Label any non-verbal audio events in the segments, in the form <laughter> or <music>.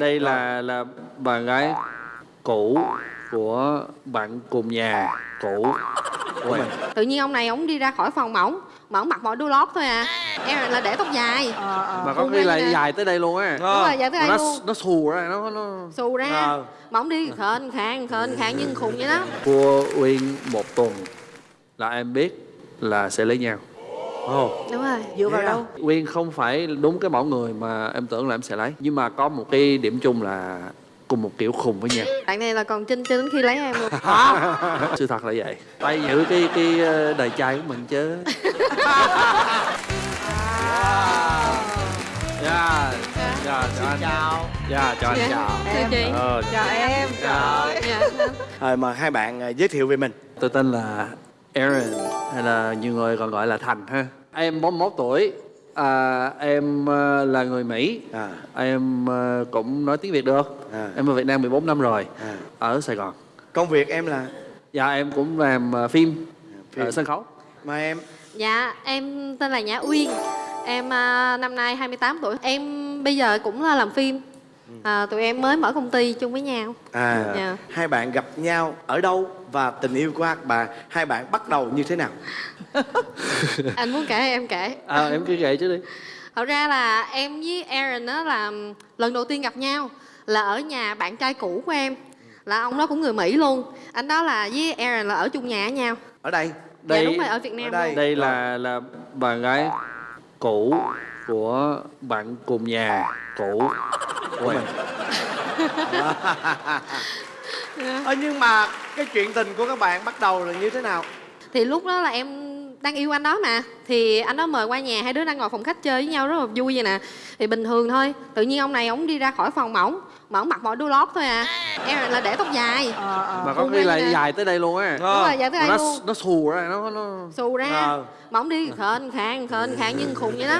đây là là bạn gái cũ của bạn cùng nhà cũ của mình. Tự nhiên ông này ông đi ra khỏi phòng mỏng mà ông mặc mỗi đôi lót thôi à. Em là để tóc dài. Mà có khi là nè. dài tới đây luôn á. Đúng rồi dài tới đây nó luôn. nó xù ra nó nó xù ra. Ờ. mà ông đi khền khàng khền khàng nhưng khùng vậy đó. Cua uyên một tuần là em biết là sẽ lấy nhau Ồ, đúng rồi. Dựa vào à? đâu? Uyên không phải đúng cái mẫu người mà em tưởng là em sẽ lấy. Nhưng mà có một cái điểm chung là cùng một kiểu khùng với nhau. Bạn này là còn trinh cho đến khi lấy em luôn. <laughs> Sự thật là vậy. Tay giữ cái cái ờ, đời trai của mình chứ. <laughs> Dạ dạ chào anh. Chào. dạ. chào. Anh chào Thưa chị. ờ chào em. Chào. dạ. Rồi mời hai bạn à, giới thiệu về mình. tôi tên là Aaron hay là nhiều người còn gọi là Thành ha? Em 41 tuổi. À, em ờ, là người Mỹ. À. em ờ, cũng nói tiếng Việt được. À. em ở Việt Nam 14 năm rồi. À. ở Sài Gòn. Công việc em là? Dạ em cũng làm ờ, phim, Phim. ở sân khấu. Mà em? Dạ em tên là Nhã Uyên. Em à, năm nay 28 tuổi. Em bây giờ cũng là làm phim à, tụi em mới mở công ty chung với nhau à Dạ. hai bạn gặp nhau ở đâu và tình yêu của hai bạn hai bạn bắt đầu như thế nào? <laughs> anh muốn kể hay em kể à, em cứ kể chứ đi thật ra là em với Aaron đó là lần đầu tiên gặp nhau là ở nhà bạn trai cũ của em là ông đó cũng người Mỹ luôn anh đó là với Aaron là ở chung nhà với nhau Ở đây. dạ Đây- đúng rồi ở Việt Nam ở đây. luôn đây là là bạn gái cũ của bạn cùng nhà cũ của em Ờ, nhưng mà cái chuyện tình của các bạn bắt đầu là như thế nào? thì lúc đó là em đang yêu anh đó mà. Thì anh đó mời qua nhà hai đứa đang ngồi phòng khách chơi với nhau rất là vui vậy nè. Thì bình thường thôi tự nhiên ông này ông đi ra khỏi phòng mỏng mà ông mặc mỗi đôi lót thôi à. Em là để tóc dài. Mà có khi là dài tới đây luôn á. Đúng rồi dài tới đây nó luôn. nó xù ra nó nó xù ra. Ờ. mà ông đi khền khàng khền khàng nhưng khùng vậy đó.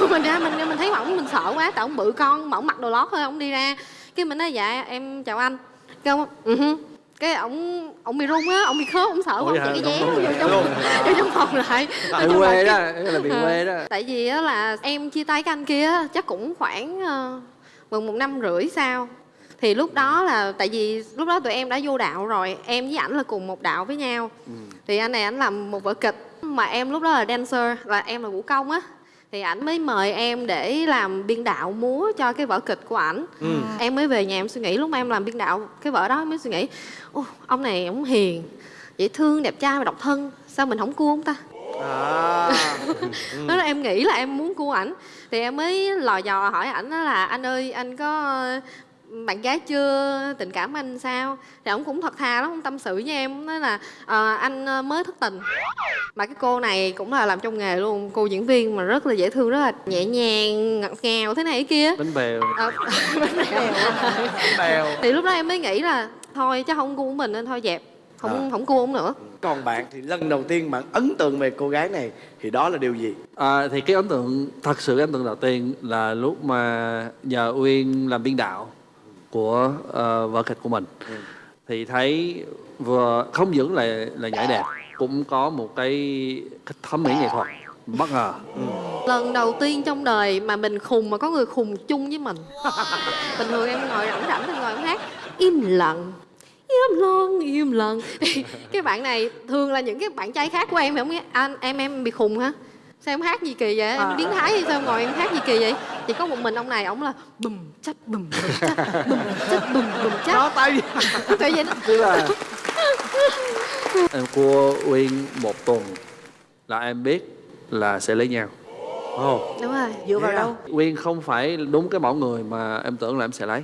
<laughs> Mình ra mình mình thấy ổng mình sợ quá tại ổng bự con mà ổng mặc đồ lót thôi ổng đi ra. Cái mình nói dạ em chào anh. Cái ông ừ cái ổng ổng bị run á ổng bị khớp ổng sợ ổng chạy cái dép vô trong vô trong phòng lại. Là quê đó cái là bị Ờ. quê đó. Tại vì á là em chia tay cái anh kia chắc cũng khoảng gần một năm rưỡi sau thì lúc đó là tại vì lúc đó tụi em đã vô đạo rồi em với ảnh là cùng một đạo với nhau. Thì anh này ảnh làm một vở kịch. Mà em lúc đó là dancer là em là vũ công á. Thì ảnh mới mời em để làm biên đạo múa cho cái vở kịch của ảnh. Em mới về nhà em suy nghĩ lúc mà em làm biên đạo cái vở đó em mới suy nghĩ Ô, ông này ông hiền dễ thương đẹp trai và độc thân sao mình không cua ông ta? À. <laughs> đó là em nghĩ là em muốn cua ảnh thì em mới lò dò hỏi ảnh là anh ơi anh có bạn gái chưa? Tình cảm anh sao? Thì ông cũng thật thà lắm ông tâm sự với em nói là ờ, anh mới thất tình. Mà cái cô này cũng là làm trong nghề luôn cô diễn viên mà rất là dễ thương rất là nhẹ nhàng ngọt ngào thế này thế kia. Bánh bèo. Ờ, <laughs> bánh bèo. Bèo. thì lúc đó em mới nghĩ là thôi chắc không cua mình nên thôi dẹp không À. không cua ông nữa Còn bạn thì lần đầu tiên bạn ấn tượng về cô gái này thì đó là điều gì? à, thì cái ấn tượng thật sự cái ấn tượng đầu tiên là lúc mà nhờ uyên làm biên đạo của ờ, vở kịch của mình. Thì thấy vừa không những là là nhảy đẹp cũng có một cái, cái thẩm mỹ nghệ thuật bất ngờ. Lần đầu tiên trong đời mà mình khùng mà có người khùng chung với mình. <laughs> Bình thường em ngồi rảnh rảnh thì ngồi em hát. Im lặng im lặng im lặng. <laughs> Cái bạn này thường là những cái bạn trai khác của em thì không nghe anh em em bị khùng hả? Sao em hát gì kỳ vậy? Em biến thái hay sao ngồi em hát gì kỳ vậy? Chỉ có một mình ông này ông là bùm chắc bùm bùm chắc bùm chắc bùm bùm chắc Đó tay. <laughs> Tại vì tức là em cua uyên một tuần là em biết là sẽ lấy nhau. Ồ. đúng rồi. Dựa vào à? đâu? Uyên không phải đúng cái mẫu người mà em tưởng là em sẽ lấy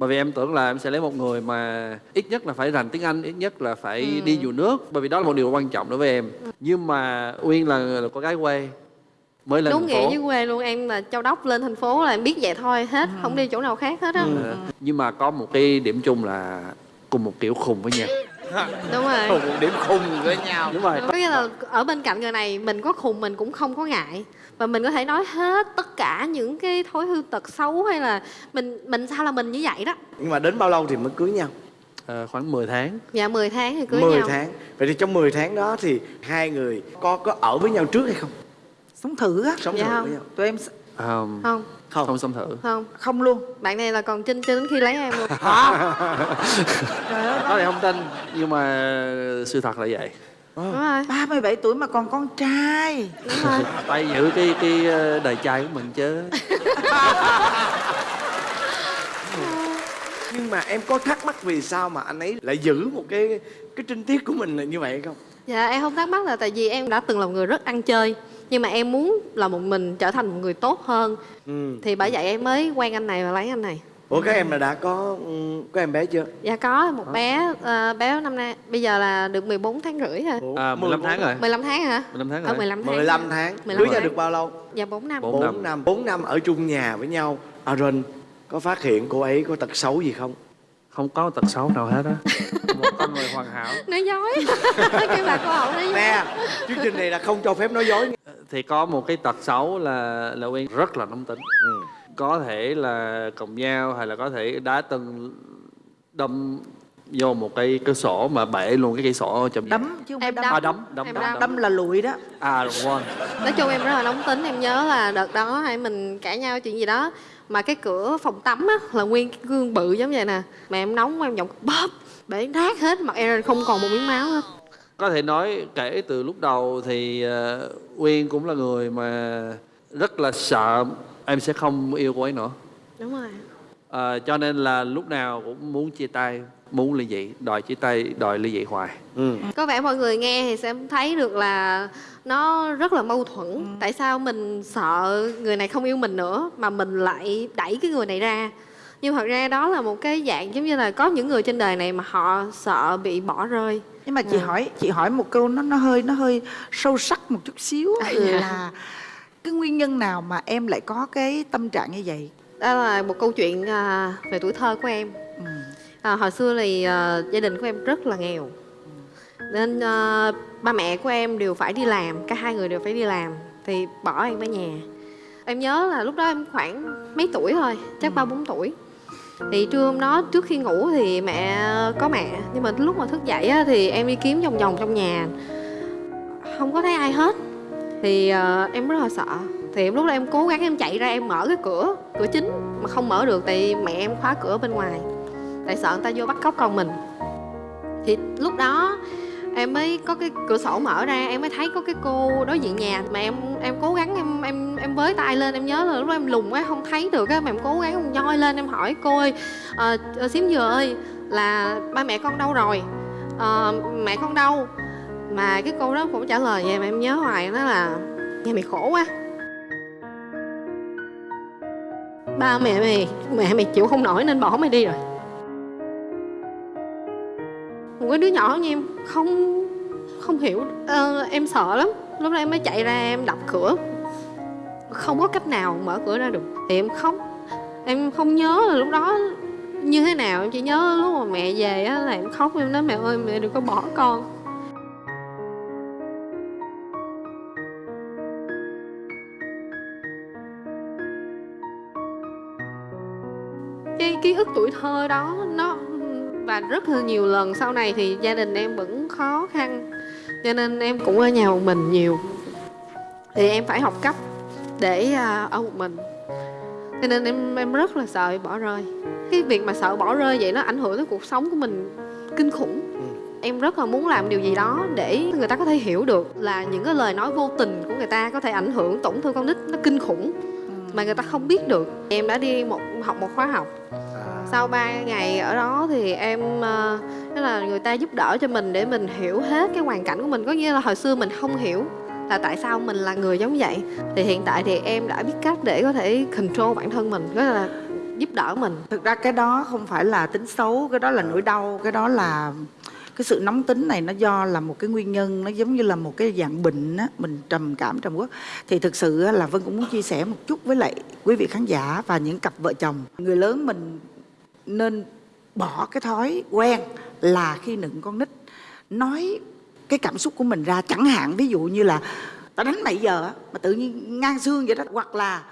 bởi vì em tưởng là em sẽ lấy một người mà ít nhất là phải rành tiếng anh ít nhất là phải đi dù nước. Bởi vì đó là một điều quan trọng đối với em. Nhưng mà uyên là, là con gái quê mới lên đúng thành nghĩa với quê luôn em là châu đốc lên thành phố là em biết vậy thôi hết không đi chỗ nào khác hết á. Ờ, nhưng mà có một cái điểm chung là cùng một kiểu khùng với nhau. Đúng rồi. Cùng một điểm khùng với nhau. đúng rồi. Có nghĩa là ở bên cạnh người này mình có khùng mình cũng không có ngại và mình có thể nói hết tất cả những cái thói hư tật xấu hay là mình mình sao là mình như vậy đó Nhưng mà đến bao lâu thì mới cưới nhau? Ờ, khoảng 10 tháng dạ 10 tháng thì cưới 10 nhau tháng. Vậy thì trong 10 tháng đó thì hai người có có ở với nhau trước hay không? sống thử á Sống Dạ thử không. với nhau. tụi em Ờm, không Không. không xâm thử không không luôn bạn này là còn chinh cho đến khi lấy em luôn <laughs> trời ơi có thể không tin nhưng mà sự thật là vậy đúng rồi. 37 tuổi mà còn con trai. Đúng rồi. Tay giữ cái cái ờ, đời trai của mình chứ. <laughs> Nhưng mà em có thắc mắc vì sao mà anh ấy lại giữ một cái cái trinh tiết của mình là như vậy không? Dạ em không thắc mắc là tại vì em đã từng là một người rất ăn chơi nhưng mà em muốn là một mình trở thành một người tốt hơn. Ừ. thì bởi vậy em mới quen anh này và lấy anh này ủa các em là đã có ừ, có em bé chưa? Dạ có một bé ờ, bé năm nay bây giờ là được 14 tháng rưỡi rồi. Ủa, à, 15 tháng rồi 15 tháng hả? 15 tháng ở rồi 15 tháng 15 tháng. 15 cưới nhau được bao lâu? Dạ 4 năm. Bốn 4 năm. năm. 4 năm ở chung nhà với nhau. Aaron có phát hiện cô ấy có tật xấu gì không? Không có tật xấu nào hết á. <laughs> Một con người hoàn hảo. Nói dối cái bà cô hậu nói dối nè chương trình này là không cho phép nói dối thì có một cái tật xấu là là Uyên rất là nóng tính. Ừ. có thể là còng nhau hay là có thể đá tân đâm vô một cái cửa sổ mà bể luôn cái cây sổ trong nhà. đấm chứ không Em đấm đấm. à đấm đấm Em đấm, đấm. đấm là lùi đó à quên nói chung em rất là nóng tính em nhớ là đợt đó hai mình cãi nhau chuyện gì đó mà cái cửa phòng tắm á là nguyên cái gương bự giống vậy nè mà em nóng em giọng bóp bể nát hết mặt em không còn một miếng máu hết có thể nói kể từ lúc đầu thì uh, Uyên cũng là người mà rất là sợ em sẽ không yêu cô ấy nữa. Đúng rồi. Ờ, cho nên là lúc nào cũng muốn chia tay muốn ly dị đòi chia tay đòi ly dị hoài. Ừ. có vẻ mọi người nghe thì sẽ thấy được là nó rất là mâu thuẫn. Ừ. tại sao mình sợ người này không yêu mình nữa mà mình lại đẩy cái người này ra? Nhưng thật ra đó là một cái dạng giống như là có những người trên đời này mà họ sợ bị bỏ rơi. Nhưng mà chị Ừ. hỏi chị hỏi một câu nó nó hơi nó hơi sâu sắc một chút xíu. À, là <laughs> cái nguyên nhân nào mà em lại có cái tâm trạng như vậy? Đó là một câu chuyện à, về tuổi thơ của em. Ừ. à, hồi xưa thì à, gia đình của em rất là nghèo. Nên à, ba mẹ của em đều phải đi làm cả hai người đều phải đi làm thì bỏ em ở nhà. Em nhớ là lúc đó em khoảng mấy tuổi thôi chắc ba bốn tuổi. Thì trưa hôm đó trước khi ngủ thì mẹ có mẹ nhưng mà lúc mà thức dậy á, thì em đi kiếm vòng vòng trong nhà. Không có thấy ai hết thì uh, em rất là sợ. Thì em lúc đó em cố gắng em chạy ra em mở cái cửa cửa chính mà không mở được tại mẹ em khóa cửa bên ngoài. Tại sợ người ta vô bắt cóc con mình. Thì lúc đó em mới có cái cửa sổ mở ra em mới thấy có cái cô đối diện nhà. Mà em em cố gắng em em em với tay lên em nhớ là lúc đó em lùng quá không thấy được á. Mà em cố gắng em nhoi lên em hỏi cô ơi ờ, ờ xím dừa ơi là ba mẹ con đâu rồi? Ờ, mẹ con đâu? Mà cái cô đó cũng trả lời vậy mà em nhớ hoài nó là nhà mày khổ quá. Ba mẹ mày mẹ mày chịu không nổi nên bỏ mày đi rồi. Một cái đứa nhỏ như em không không hiểu Ờ, em sợ lắm. Lúc đó em mới chạy ra em đập cửa. Không có cách nào mở cửa ra được. Thì em khóc. Em không nhớ là lúc đó như thế nào. Em chỉ nhớ lúc mà mẹ về á là em khóc. Em nói mẹ ơi mẹ đừng có bỏ con. Cái ký ức tuổi thơ đó nó và rất là nhiều lần sau này thì gia đình em vẫn khó khăn cho nên em cũng ở nhà một mình nhiều. Thì em phải học cấp để à, ở một mình. Cho nên em em rất là sợ bỏ rơi. Cái việc mà sợ bỏ rơi vậy nó ảnh hưởng tới cuộc sống của mình kinh khủng. Em rất là muốn làm điều gì đó để người ta có thể hiểu được là những cái lời nói vô tình của người ta có thể ảnh hưởng tổn thương con nít nó kinh khủng mà người ta không biết được. Em đã đi một học một khóa học. Sau 3 ngày ở đó thì em ờ, tức là người ta giúp đỡ cho mình để mình hiểu hết cái hoàn cảnh của mình. Có nghĩa là hồi xưa mình không hiểu là tại sao mình là người giống vậy. Thì hiện tại thì em đã biết cách để có thể control bản thân mình đó là giúp đỡ mình. Thực ra cái đó không phải là tính xấu cái đó là nỗi đau cái đó là cái sự nóng tính này nó do là một cái nguyên nhân nó giống như là một cái dạng bệnh á mình trầm cảm trầm uất. Thì thực sự á, là vân cũng muốn chia sẻ một chút với lại quý vị khán giả và những cặp vợ chồng. Người lớn mình nên bỏ cái thói quen là khi nựng con nít nói cái cảm xúc của mình ra. Chẳng hạn ví dụ như là tao đánh mày giờ mà tự nhiên ngang xương vậy đó. Hoặc là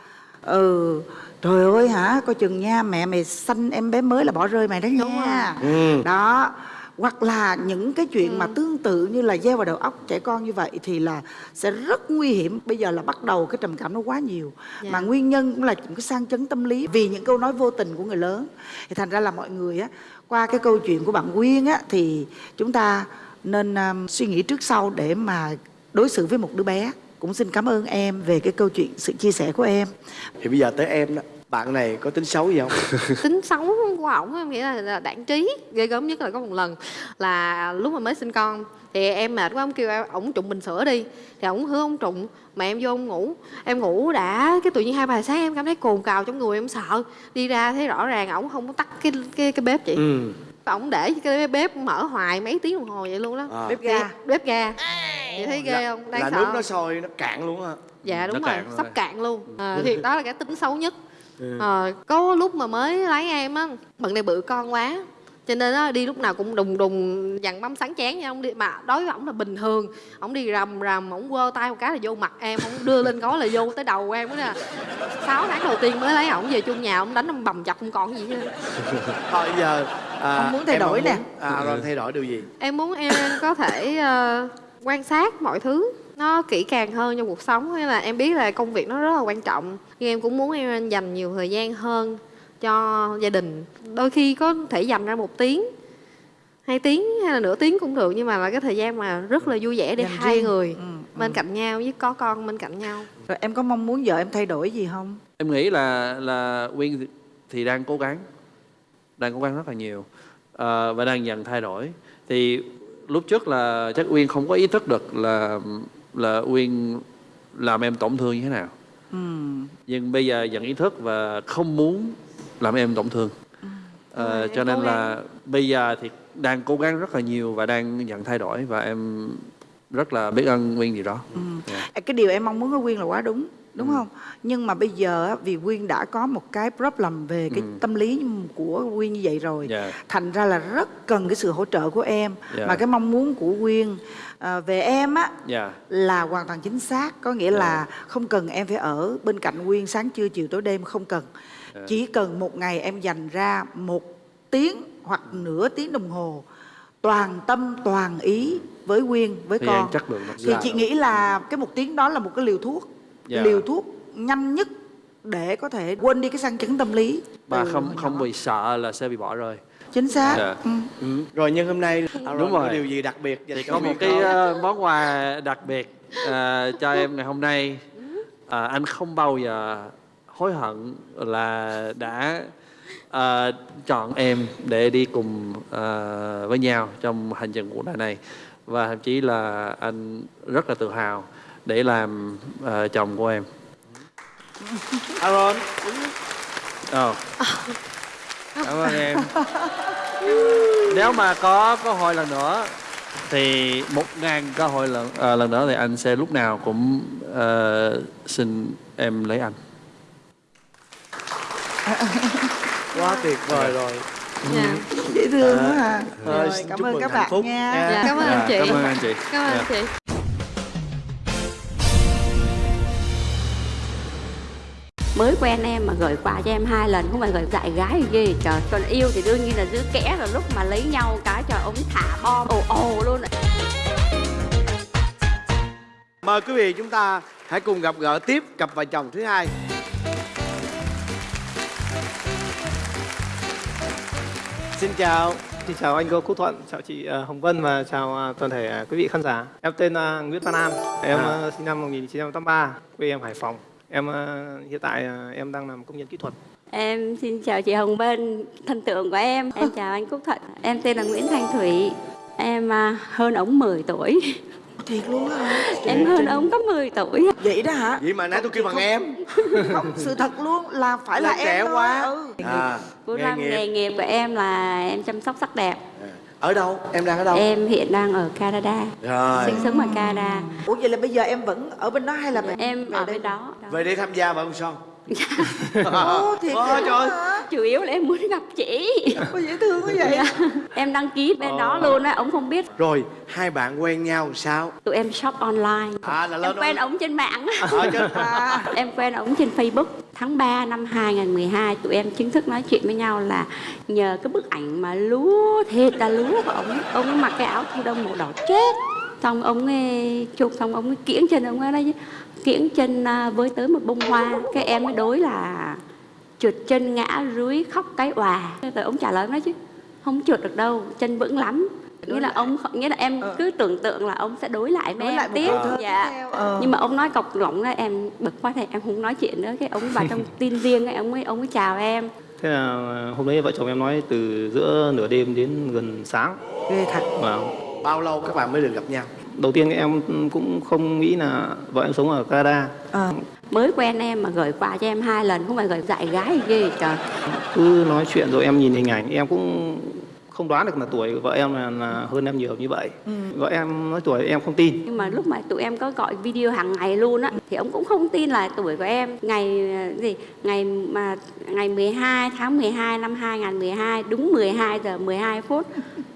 ừ trời ơi hả coi chừng nha mẹ mày sanh em bé mới là bỏ rơi mày đó Đúng nha. Ừ. đó hoặc là những cái chuyện mà tương tự như là gieo vào đầu óc trẻ con như vậy thì là sẽ rất nguy hiểm. Bây giờ là bắt đầu cái trầm cảm nó quá nhiều. Dạ. mà nguyên nhân cũng là những cái sang chấn tâm lý. Vì những câu nói vô tình của người lớn. Thì thành ra là mọi người á qua cái câu chuyện của bạn Quyên á thì chúng ta nên um, suy nghĩ trước sau để mà đối xử với một đứa bé. Cũng xin cảm ơn em về cái câu chuyện sự chia sẻ của em. Thì bây giờ tới em đó bạn này có tính xấu gì không? <laughs> Tính xấu của ổng em nghĩ là, là đảng trí ghê gớm nhất là có một lần là lúc mà mới sinh con thì em mệt quá ông kêu em ổng trụng bình sữa đi. Thì ổng hứa ông trụng mà em vô ông ngủ. Em ngủ đã cái tự nhiên hai ba giờ sáng em cảm thấy cồn cào trong người em sợ. Đi ra thấy rõ ràng ổng không có tắt cái cái cái bếp chị. Ừ. Ổng để cái bếp mở hoài mấy tiếng đồng hồ vậy luôn đó. À. bếp ga. Bếp ga. Chị thấy ghê là, không? Đáng là sợ nước nó sôi nó cạn luôn hả dạ Nó đúng rồi cạn rồi. sắp cạn luôn. À, thì đó là cái tính xấu nhất Ờ, có lúc mà mới lấy em á bận này bự con quá. Cho nên á đi lúc nào cũng đùng đùng dằn bấm sáng chén nha ông đi. Mà đối với ổng là bình thường. Ổng đi rầm rầm ổng quơ tay một cái là vô mặt em ổng đưa lên gói là vô tới đầu em đó nè sáu tháng đầu tiên mới lấy ổng về chung nhà ổng đánh ông bầm chập không còn gì hết <laughs> thôi giờ à, Ông muốn thay em đổi mong nè. muốn- à rồi thay đổi điều gì? Em muốn em có thể ờ, quan sát mọi thứ nó kỹ càng hơn trong cuộc sống hay là em biết là công việc nó rất là quan trọng. Nhưng em cũng muốn em dành nhiều thời gian hơn cho gia đình. Đôi khi có thể dành ra một tiếng hai tiếng hay là nửa tiếng cũng được nhưng mà là cái thời gian mà rất là vui vẻ để Dành hai riêng. người Ừ, bên cạnh nhau với có con bên cạnh nhau. Rồi em có mong muốn vợ em thay đổi gì không? Em nghĩ là là Quyên thì- thì đang cố gắng đang cố gắng rất là nhiều Ờ, và đang dần thay đổi. Thì lúc trước là chắc Uyên không có ý thức được là là Uyên làm em tổn thương như thế nào? Ừ. nhưng bây giờ dần ý thức và không muốn làm em tổn thương. Ờ, Rồi, cho em nên là bây giờ thì đang cố gắng rất là nhiều và đang dần thay đổi và em rất là biết ơn Nguyên gì đó. Dạ. cái điều em mong muốn ở Quyên là quá đúng đúng không? Nhưng mà bây giờ vì Quyên đã có một cái problem về cái tâm lý của Quyên như vậy rồi Dạ. thành ra là rất cần cái sự hỗ trợ của em. Dạ. mà cái mong muốn của Quyên à, về em á Dạ. là hoàn toàn chính xác. Có nghĩa là không cần em phải ở bên cạnh Quyên sáng trưa chiều tối đêm không cần. Dạ. chỉ cần một ngày em dành ra một tiếng hoặc nửa tiếng đồng hồ toàn tâm toàn ý với Quyên với gian con. lượng nó thì chị nghĩ là cái một tiếng đó là một cái liều thuốc Dạ. liều thuốc nhanh nhất để có thể quên đi cái sang chấn tâm lý và từ không không nhỏ. bị sợ là sẽ bị bỏ rơi chính xác Dạ. ừ. ừ. rồi nhân hôm nay à, Đúng có rồi. điều gì đặc biệt dành thì cho có một cái không? ờ, món quà đặc biệt ờ, cho em ngày hôm nay Ờ, anh không bao giờ hối hận là đã ờ, chọn em để đi cùng ờ, với nhau trong hành trình cuộc đời này và thậm chí là anh rất là tự hào để làm ờ, chồng của em Aaron Ồ. Cảm ơn em. Nếu mà có cơ hội lần nữa thì một ngàn cơ hội lần à, lần nữa thì anh sẽ lúc nào cũng ờ, xin em lấy anh. quá tuyệt vời rồi dạ dễ thương quá à rồi cảm ơn các bạn nha dạ cảm ơn Dạ, anh chị Cảm ơn anh chị. cảm ơn Dạ. anh chị mới quen em mà gửi quà cho em hai lần không phải gửi dạy gái gì ghê trời còn yêu thì đương nhiên là giữ kẽ rồi lúc mà lấy nhau cái trời ông thả bom ồ ồ luôn mời quý vị chúng ta hãy cùng gặp gỡ tiếp cặp vợ chồng thứ hai xin chào Xin chào anh cô Quốc Thuận, chào chị ờ, Hồng Vân và chào ờ, toàn thể ờ, quý vị khán giả. Em tên ờ, Nguyễn Văn An, em À. ờ, sinh năm 1983, quê em Hải Phòng. Em ờ, hiện tại ờ, em đang làm công nhân kỹ thuật. em xin chào chị Hồng Vân thần tượng của em em chào anh Quốc Thuận em tên là Nguyễn Thanh Thủy em à, hơn ông 10 tuổi thiệt luôn á hả? em hơn ông có 10 tuổi vậy đó hả vậy mà nãy tôi kêu bằng em không sự thật luôn là phải là, Là trẻ em thôi. quá. ừ. à, Cô nghề nghiệp. nghề nghiệp của em là em chăm sóc sắc đẹp ở đâu? Em đang ở đâu? Em hiện đang ở Canada. Rồi. Sinh sống ở Canada. Ủa vậy là bây giờ em vẫn ở bên đó hay là em về ở đây? bên đó. Về đây tham gia vào ông son. <laughs> Ồ, thiệt Ôi, vậy trời ơi. Chủ yếu là em muốn gặp chị. Ôi, dễ thương quá vậy? Dạ. em đăng ký bên đó luôn á ông không biết. Rồi hai bạn quen nhau sao? Tụi em shop online. À là em quen ông trên mạng. Á ở trên à, em quen ông trên Facebook. Tháng 3 năm 2012 tụi em chính thức nói chuyện với nhau là nhờ cái bức ảnh mà lúa thiệt là lúa của ông ấy. ông ấy mặc cái áo thu đông màu đỏ chết. Xong ông ấy chụp xong ông ấy kiễng chân ông ấy đấy kiễng chân à, với tới một bông hoa. Cái em mới đối là trượt chân ngã rúi khóc cái òa. Rồi ông trả lời nói chứ không trượt được đâu chân vững lắm. Nghĩa là ông nghĩa là em cứ tưởng tượng là ông sẽ đối lại với Đối em lại tiếp. dạ. Ờ. nhưng mà ông nói cọc lỏng ra em bực quá thì em không nói chuyện nữa. Cái ông vào trong tin riêng ấy ông ấy ông ấy chào em. Thế là hôm đấy vợ chồng em nói từ giữa nửa đêm đến gần sáng. Ghê thật. Và bao lâu các bạn mới được gặp nhau? Đầu tiên em cũng không nghĩ là vợ em sống ở Canada. Ờ. mới quen em mà gửi quà cho em hai lần không phải gửi dạy gái gì ghê trời. Cứ nói chuyện rồi em nhìn hình ảnh em cũng không đoán được là tuổi vợ em là, là hơn em nhiều như vậy. Vợ em nói tuổi em không tin. Nhưng mà lúc mà tụi em có gọi video hàng ngày luôn á thì ông cũng không tin là tuổi của em. Ngày gì ngày mà ngày 12 tháng 12 năm 2012 đúng 12 giờ 12 phút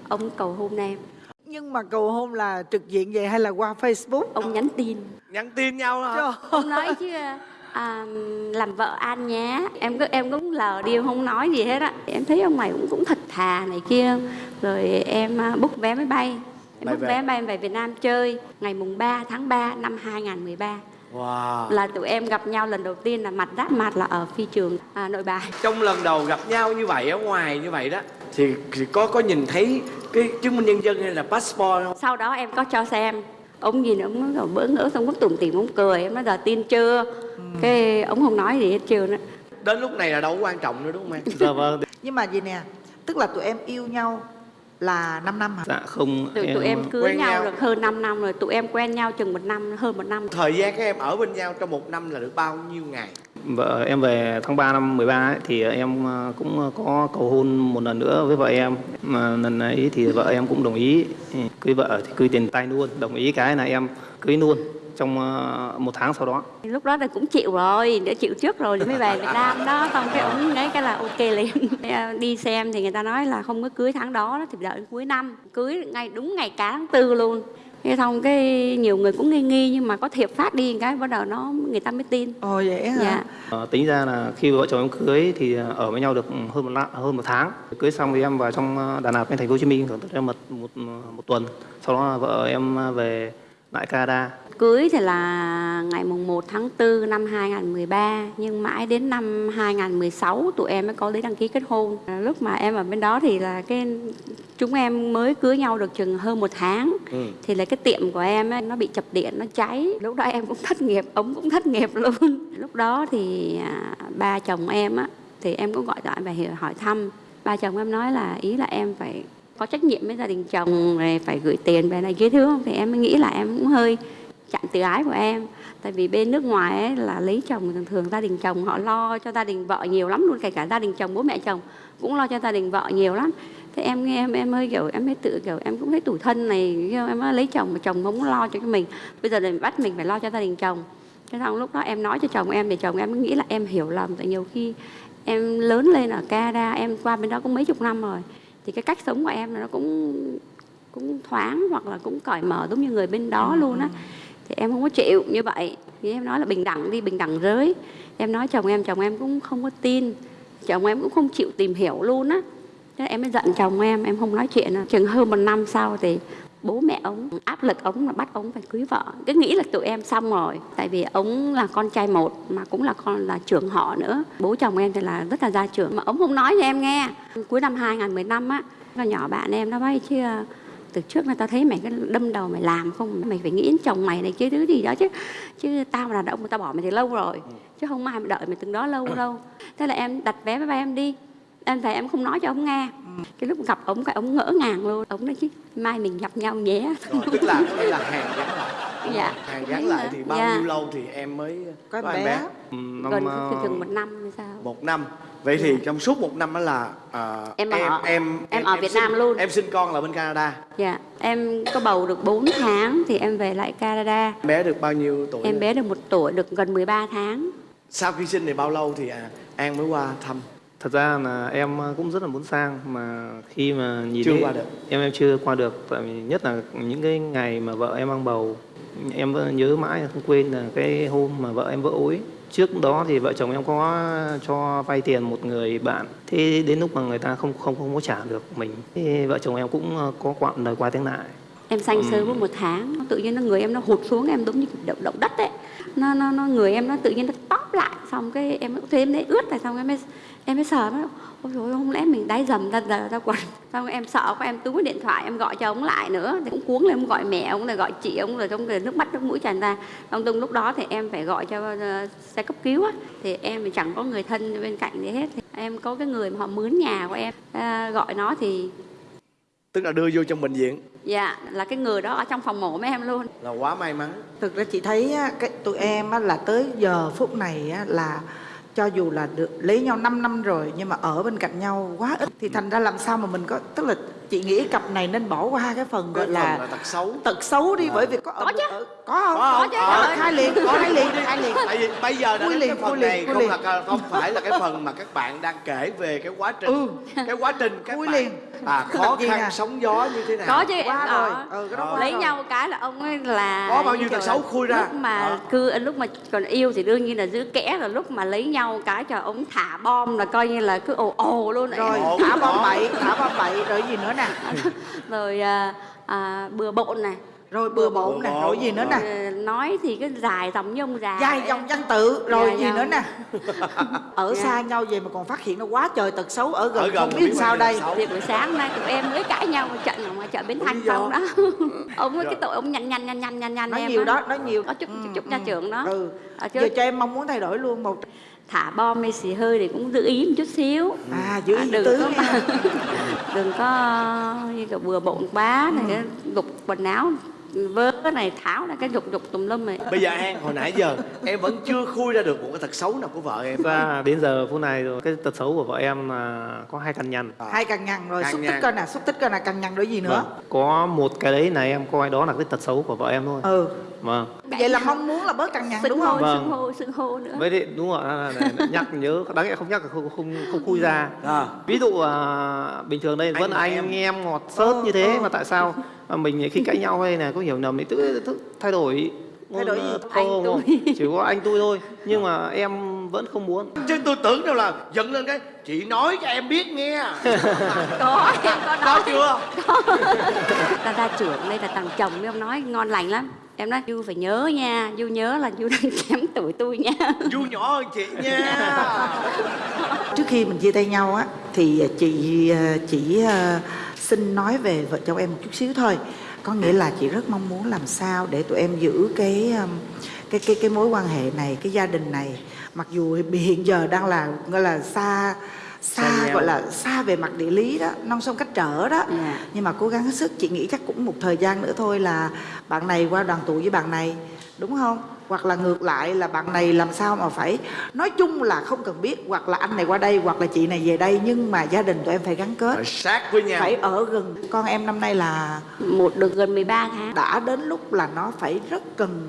ông cầu hôn em. Nhưng mà cầu hôn là trực diện vậy hay là qua Facebook? Ông nhắn tin nhắn tin nhau hả? Trời ông nói chứ à, làm vợ an nhé. Em cứ em cũng lờ đi em không nói gì hết á. Em thấy ông này cũng cũng thật thà này kia. Rồi em à, book vé máy bay. Em về. vé máy bay em về Việt Nam chơi ngày mùng 3 tháng 3 năm 2013 wow. Là tụi em gặp nhau lần đầu tiên là mặt đáp mặt là ở phi trường à, nội bài. Trong lần đầu gặp nhau như vậy ở ngoài như vậy đó thì, thì có có nhìn thấy cái chứng minh nhân dân hay là passport không? Sau đó em có cho xem ông nhìn ông nói bỡ ngỡ xong cũng tủm tỉm ông cười em nói giờ tin chưa? Cái ông không nói gì hết trơn á. Đến lúc này là đâu có quan trọng nữa đúng không em? <laughs> Dạ vâng. Nhưng mà gì nè tức là tụi em yêu nhau là 5 năm hả? Dạ không tụi, tụi em cưới quen nhau, nhau. được hơn 5 năm rồi tụi em quen nhau chừng một năm hơn một năm. Thời gian các em ở bên nhau trong một năm là được bao nhiêu ngày? Vợ em về tháng 3 năm 13 ấy, thì em ờ, cũng có cầu hôn một lần nữa với vợ em. Mà lần ấy thì vợ em cũng đồng ý. Ừ, cưới vợ thì cưới tiền tay luôn. Đồng ý cái là em cưới luôn trong ờ, một tháng sau đó. Lúc đó thì cũng chịu rồi đã chịu trước rồi thì mới về Việt Nam đó. Xong cái ông ấy cái là ok liền. Ờ, đi xem thì người ta nói là không có cưới tháng đó đó, thì đợi đến cuối năm. Cưới ngay đúng ngày cả tháng tư luôn cái xong cái nhiều người cũng nghi nghi nhưng mà có thiệp phát đi cái bắt đầu nó người ta mới tin. Ồ vậy hả? Dạ. Ờ, tính ra là khi vợ chồng em cưới thì ờ, ở với nhau được hơn một lạ- hơn một tháng. Cưới xong thì em vào trong ờ, Đà Lạt bên thành phố Hồ Chí Minh em một, một một tuần. Sau đó là vợ em về lại Canada Cưới thì là ngày mùng 1 tháng 4 năm 2013 Nhưng mãi đến năm 2016 tụi em mới có giấy đăng ký kết hôn. À, Lúc mà em ở bên đó thì là cái chúng em mới cưới nhau được chừng hơn một tháng. Ừ. Thì là cái tiệm của em ấy, nó bị chập điện, nó cháy. Lúc đó em cũng thất nghiệp, ông cũng thất nghiệp <laughs> luôn. Lúc đó thì à, ba chồng em á Thì em cũng gọi điện về hỏi- hỏi thăm. Ba chồng em nói là ý là em phải có trách nhiệm với gia đình chồng rồi phải gửi tiền về này kia thứ không? Thì em mới nghĩ là em cũng hơi chặn từ ái của em. Tại vì bên nước ngoài ấy là lấy chồng thường thường gia đình chồng họ lo cho gia đình vợ nhiều lắm luôn kể cả gia đình chồng bố mẹ chồng cũng lo cho gia đình vợ nhiều lắm. Thế em nghe em em hơi kiểu em hơi tự kiểu em cũng thấy tủi thân này em mới lấy chồng mà chồng không lo cho cái mình. Bây giờ thì bắt mình phải lo cho gia đình chồng. Thế xong lúc đó em nói cho chồng em thì chồng em nghĩ là em hiểu lầm. Tại nhiều khi em lớn lên ở Canada em qua bên đó cũng mấy chục năm rồi thì cái cách sống của em nó cũng cũng thoáng hoặc là cũng cởi mở giống như người bên đó luôn á thì em không có chịu, như vậy. Thì em nói là bình đẳng đi, bình đẳng giới. Em nói chồng em chồng em cũng không có tin. Chồng em cũng không chịu tìm hiểu luôn á. Thế em mới giận chồng em em không nói chuyện nữa. chừng hơn một năm sau thì bố mẹ ông áp lực ông là bắt ông phải cưới vợ. Cứ nghĩ là tụi em xong rồi. Tại vì ông là con trai một, mà cũng là con, là trưởng họ nữa. Bố chồng em thì là rất là gia trưởng. Mà ông không nói cho em nghe. Cuối năm 2015 á là nhỏ bạn em nó bay chưa từ trước là tao thấy mày cái đâm đầu mày làm không mày phải nghĩ đến chồng mày này kia thứ gì đó chứ. Chứ tao mà là ông tao bỏ mày từ lâu rồi. Chứ không ai mà đợi mày từng đó lâu đâu. Thế là em đặt vé máy bay em đi. Em về em không nói cho ông nghe. Cái lúc gặp ông cái ông ngỡ ngàng luôn. Ông nói chứ mai mình gặp nhau nhé. Rồi, tức là có nghĩa là hàng gắn lại. Dạ. Hàng gắn lại thì bao Dạ. nhiêu lâu thì em mới có em em bé. bé? Ừ, năm, gần ờ, chừng một năm hay sao? Một năm vậy thì trong suốt một năm đó là à, Em ở- em em ở Việt sinh- Nam luôn. em sinh con là bên Canada. Dạ em có bầu được 4 tháng thì em về lại Canada. Bé được bao nhiêu tuổi em bé được một tuổi được gần 13 tháng. Sau khi sinh thì bao lâu thì à, an mới qua thăm? Thật ra là em cũng rất là muốn sang mà khi mà nhìn Chưa thấy- qua được. em em chưa qua được tại vì nhất là những cái ngày mà vợ em mang bầu em vẫn nhớ mãi không quên là cái hôm mà vợ em vỡ ối trước đó thì vợ chồng em có cho vay tiền một người bạn. Thế đến lúc mà người ta không không không có trả được mình thì vợ chồng em cũng ờ, có quặn lời qua tiếng lại. Em sanh sớm có một tháng tự nhiên nó người em nó hụt xuống em giống như động động đất ấy. Nó nó nó người em nó tự nhiên nó tóp lại xong cái em thêm đấy ướt này xong em mới em mới sờ nó ôi rồi không lẽ mình đáy dầm ra ra, ra quần xong em sợ quá em túi điện thoại em gọi cho ông lại nữa. Thì cũng cuống lên em gọi mẹ ông rồi gọi chị ông rồi trong rồi nước mắt nước mũi tràn ra. Xong từng lúc đó thì em phải gọi cho ờ, xe cấp cứu á thì em thì chẳng có người thân bên cạnh gì hết. Thì em có cái người mà họ mướn nhà của em ờ, gọi nó thì tức là đưa vô trong bệnh viện? Dạ là cái người đó ở trong phòng mổ với em luôn. Là quá may mắn. Thực ra chị thấy á, cái tụi em á, là tới giờ phút này á, là cho dù là được lấy nhau 5 năm rồi, nhưng mà ở bên cạnh nhau quá ít, thì thành ra làm sao mà mình có, tức là chị nghĩ cặp này nên bỏ qua cái phần gọi là là tật xấu tật xấu đi bởi vì có Có chứ. ở, có không Có không? chứ, Ờ, khai liền khai liền khai liền tại vì bây giờ đã đến liền, cái phần liền, này không liền. là không phải là cái phần mà các bạn đang kể về cái quá trình Ừ. cái quá trình các Vui bạn liền. à khó khăn nè? sóng gió như thế nào có chứ Qua em rồi. Ừ, cái đó qua lấy rồi. nhau cái là ông ấy là Có bao nhiêu tật xấu là khui ra? lúc mà cứ lúc mà còn yêu thì đương nhiên là giữ kẽ rồi lúc mà lấy nhau cái cho ông thả bom là coi như là cứ ồ ồ luôn rồi thả bom bậy thả bom bậy rồi gì nữa nè. <laughs> Rồi à, à, bừa bộn này rồi bừa bộn nè rồi gì nữa nè? Rồi nói thì cái dài dòng như ông già dài dòng văn tự rồi Dài gì dòng. nữa nè? <laughs> Ở Dạ. xa nhau về mà còn phát hiện nó quá trời tật xấu ở gần Ở gần không mà biết sao đây. thì buổi sáng nay tụi em mới cãi nhau một trận ở ngoài chợ Bến Thành xong đó. <laughs> Ông Rồi. cái tội ông nhăn nhăn nhăn nhăn nhăn nhăn nói em nhiều đó nói nhiều. Có chút Ừ, chút, chút ừ, nhà trưởng đó. ừ. Chứ giờ cho em mong muốn thay đổi luôn một thả bom hay xì hơi thì cũng giữ ý một chút xíu. À giữ À, đừng có <laughs> đừng có như kiểu bừa bộn quá này cái gục quần áo vớ cái này tháo ra cái dục dục tùm lum này. Bây giờ an hồi nãy giờ em vẫn chưa khui ra được một cái tật xấu nào của vợ em. Thật ra đến giờ phút này rồi cái tật xấu của vợ em là có hai căn nhằn hai cằn nhằn rồi Cằn xúc tích coi nè xúc tích coi nè cằn nhằn rồi gì nữa? Vâng. có một cái đấy này em coi đó là cái tật xấu của vợ em thôi. Ừ. Vâng. Vậy là mong muốn là bớt cằn nhằn đúng hô không Vâng. sưng hô sưng hô nữa. Với lại đúng rồi là nhắc nhớ đáng lẽ không nhắc là không không không khui ra. À, ví dụ à, bình thường đây Anh vẫn anh em. em, ngọt sớt như thế ờ. mà tại sao mà mình khi cãi nhau hay là có hiểu nhầm thì tự, tự thay đổi. Thay đổi gì? Anh không, tôi. không, chỉ có anh tôi thôi. <laughs> Nhưng mà em vẫn không muốn. Chứ tôi tưởng đâu là giận lên cái chị nói cho em biết nghe. <laughs> Có em có có nói chưa ta ra trưởng đây là thằng chồng ông nói ngon lành lắm. Em nói du phải nhớ nha du nhớ là du đang <laughs> kém tuổi tôi nha. Du nhỏ hơn chị nha. Trước khi mình chia tay nhau á thì chị ờ, chỉ ờ, xin nói về vợ chồng em một chút xíu thôi. Có nghĩa là chị rất mong muốn làm sao để tụi em giữ cái um, cái cái cái mối quan hệ này, cái gia đình này. Mặc dù hiện giờ đang là, gọi là xa Xa gọi là xa về mặt địa lý đó non sông cách trở đó. Dạ. nhưng mà cố gắng hết sức chị nghĩ chắc cũng một thời gian nữa thôi là bạn này qua đoàn tụ với bạn này đúng không? Hoặc là ngược lại là bạn này làm sao mà phải nói chung là không cần biết hoặc là anh này qua đây hoặc là chị này về đây nhưng mà gia đình tụi em phải gắn kết. Phải sát với nhau. Phải ở gần. Con em năm nay là một được gần 13 tháng. Đã đến lúc là nó phải rất cần